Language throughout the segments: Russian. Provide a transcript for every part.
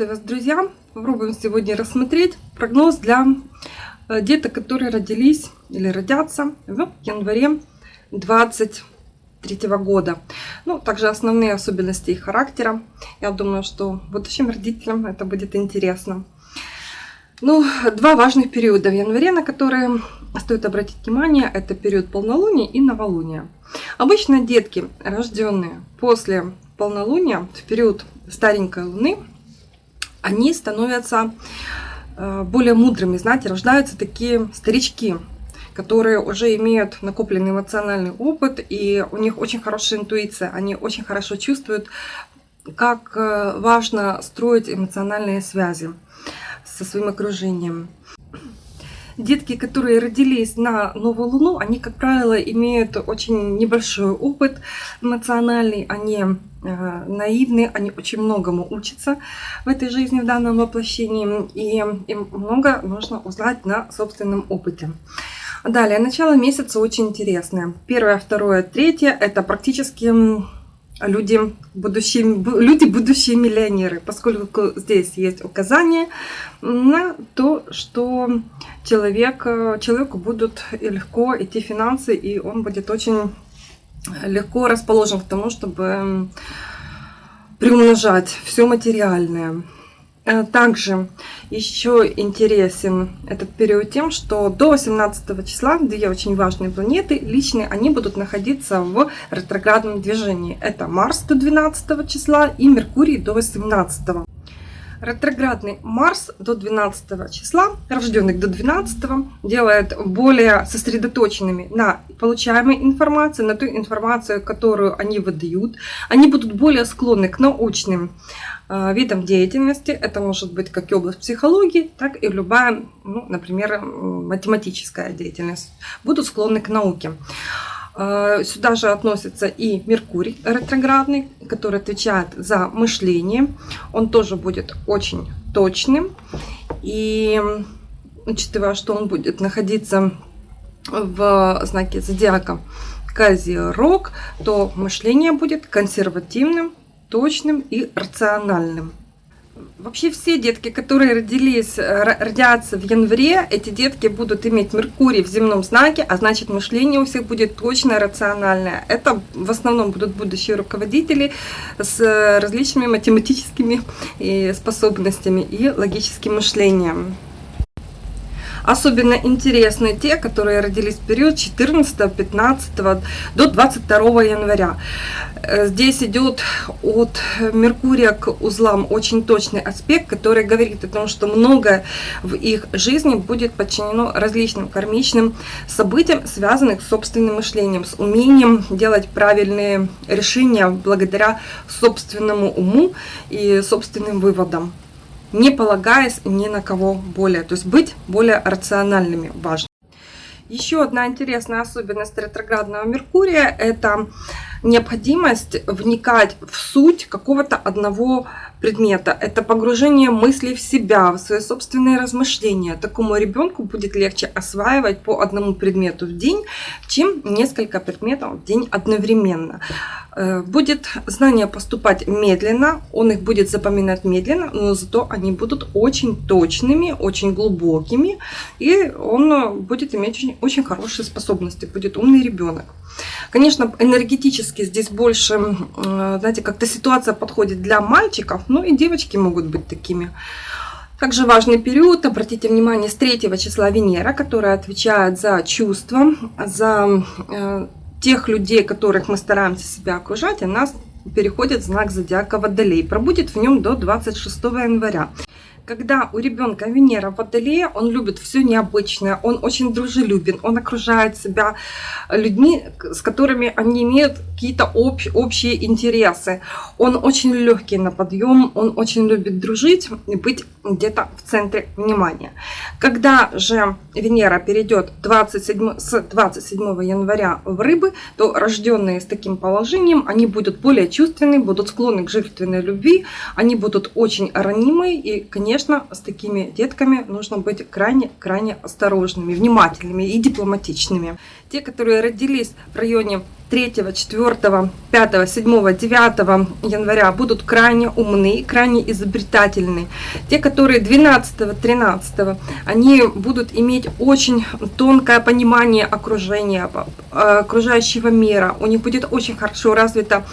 Приветствую вас, друзья! Попробуем сегодня рассмотреть прогноз для э, деток, которые родились или родятся в январе 2023 года. Ну, также основные особенности их характера. Я думаю, что будущим родителям это будет интересно. Ну, два важных периода в январе, на которые стоит обратить внимание, это период полнолуния и новолуния. Обычно детки, рожденные после полнолуния, в период старенькой луны, они становятся э, более мудрыми, знаете, рождаются такие старички, которые уже имеют накопленный эмоциональный опыт, и у них очень хорошая интуиция, они очень хорошо чувствуют, как э, важно строить эмоциональные связи со своим окружением. Детки, которые родились на новую луну, они, как правило, имеют очень небольшой опыт эмоциональный, они э, наивны, они очень многому учатся в этой жизни, в данном воплощении, и им много нужно узнать на собственном опыте. Далее, начало месяца очень интересное. Первое, второе, третье – это практически люди будущие, люди будущие миллионеры, поскольку здесь есть указание на то, что человек, человеку будут легко идти финансы, и он будет очень легко расположен к тому, чтобы приумножать все материальное. Э, также еще интересен этот период тем, что до 18 числа две очень важные планеты личные, они будут находиться в ретроградном движении. Это Марс до 12 числа и Меркурий до 18. Ретроградный Марс до 12 числа, рожденных до 12, делает более сосредоточенными на получаемой информации, на ту информацию, которую они выдают. Они будут более склонны к научным э, видам деятельности. Это может быть как и область психологии, так и любая, ну, например, математическая деятельность. Будут склонны к науке. Э, сюда же относится и Меркурий ретроградный, который отвечает за мышление. Он тоже будет очень точным. И учитывая, что он будет находиться в знаке зодиака Козерог, то мышление будет консервативным, точным и рациональным. Вообще все детки, которые родились, э, родятся в январе, эти детки будут иметь Меркурий в земном знаке, а значит мышление у всех будет точно рациональное. Это в основном будут будущие руководители с различными математическими способностями и логическим мышлением. Особенно интересны те, которые родились в период 14, 15 до 22 января. Э, здесь идет от Меркурия к узлам очень точный аспект, который говорит о том, что многое в их жизни будет подчинено различным кармичным событиям, связанным с собственным мышлением, с умением делать правильные решения благодаря собственному уму и собственным выводам не полагаясь ни на кого более. То есть быть более рациональными важно. Еще одна интересная особенность ретроградного Меркурия – это необходимость вникать в суть какого-то одного предмета. Это погружение мыслей в себя, в свои собственные размышления. Такому ребенку будет легче осваивать по одному предмету в день, чем несколько предметов в день одновременно. Э, будет знание поступать медленно, он их будет запоминать медленно, но зато они будут очень точными, очень глубокими, и он будет иметь очень, очень хорошие способности, будет умный ребенок. Конечно, энергетически здесь больше, э, знаете, как-то ситуация подходит для мальчиков, ну и девочки могут быть такими. Также важный период, обратите внимание, с 3 числа Венера, которая отвечает за чувства, за э, тех людей, которых мы стараемся себя окружать, она переходит в знак зодиака Водолей. Пробудет в нем до 26 января когда у ребенка Венера в он любит все необычное, он очень дружелюбен, он окружает себя людьми, с которыми они имеют какие-то общ, общие интересы. Он очень легкий на подъем, он очень любит дружить и быть где-то в центре внимания. Когда же Венера перейдет 27, с 27 января в рыбы, то рожденные с таким положением, они будут более чувственны, будут склонны к жертвенной любви, они будут очень ранимые и, конечно, конечно, с такими детками нужно быть крайне-крайне осторожными, внимательными и дипломатичными. Те, которые родились в районе 3, 4, 5, 7, 9 января будут крайне умны, крайне изобретательны. Те, которые 12, 13, они будут иметь очень тонкое понимание окружения, окружающего мира. У них будет очень хорошо развита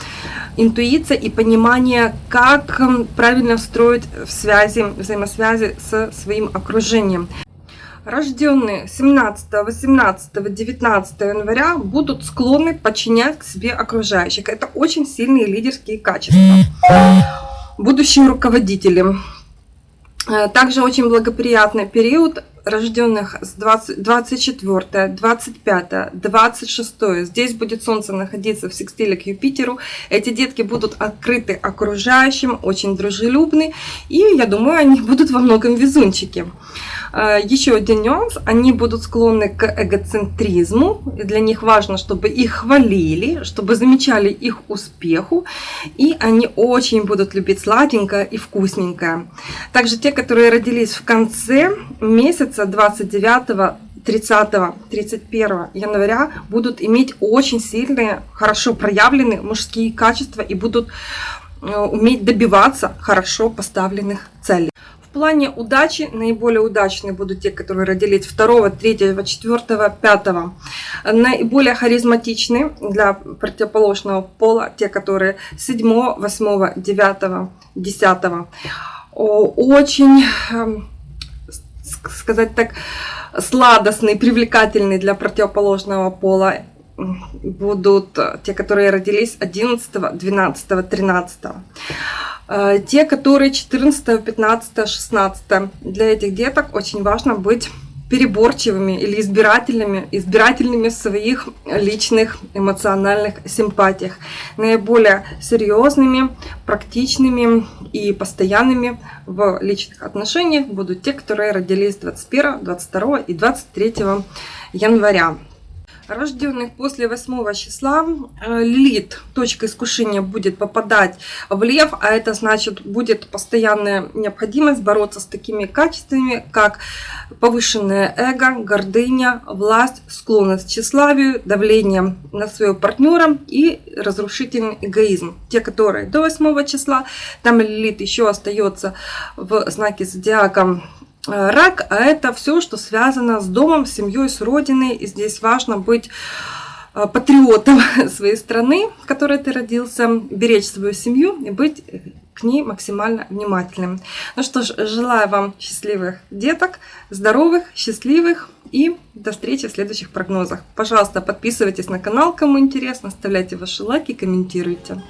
интуиция и понимание, как правильно строить связи, взаимосвязи со своим окружением рожденные 17, 18, 19 января будут склонны подчинять к себе окружающих. Это очень сильные лидерские качества. Будущие руководители. Э, также очень благоприятный период рожденных с 20, 24, 25, 26. Здесь будет Солнце находиться в секстиле к Юпитеру. Эти детки будут открыты окружающим, очень дружелюбны. И я думаю, они будут во многом везунчики. Э, еще один нюанс, они будут склонны к эгоцентризму, для них важно, чтобы их хвалили, чтобы замечали их успеху, и они очень будут любить сладенькое и вкусненькое. Также те, которые родились в конце месяца 29 30-31 января будут иметь очень сильные, хорошо проявленные мужские качества и будут э, уметь добиваться хорошо поставленных целей. В плане удачи наиболее удачные будут те, которые родились 2, 3, 4, 5. Наиболее харизматичны для противоположного пола те, которые 7, 8, 9, 10. Очень, эм, сказать так, сладостный, привлекательный для противоположного пола будут те, которые родились 11, 12, 13. Э, те, которые 14, 15, 16. Для этих деток очень важно быть переборчивыми или избирательными, избирательными в своих личных эмоциональных симпатиях. Наиболее серьезными, практичными и постоянными в личных отношениях будут те, которые родились 21, 22 и 23 января рожденных после 8 числа э, Лилит, точка искушения, будет попадать в лев, а это значит будет постоянная необходимость бороться с такими качествами, как повышенное эго, гордыня, власть, склонность к тщеславию, давление на своего партнера и разрушительный эгоизм. Те, которые до 8 числа, там Лилит еще остается в знаке зодиака рак, а это все, что связано с домом, с семьей, с родиной. И здесь важно быть э, патриотом своей страны, в которой ты родился, беречь свою семью и быть к ней максимально внимательным. Ну что ж, желаю вам счастливых деток, здоровых, счастливых и до встречи в следующих прогнозах. Пожалуйста, подписывайтесь на канал, кому интересно, оставляйте ваши лайки, комментируйте.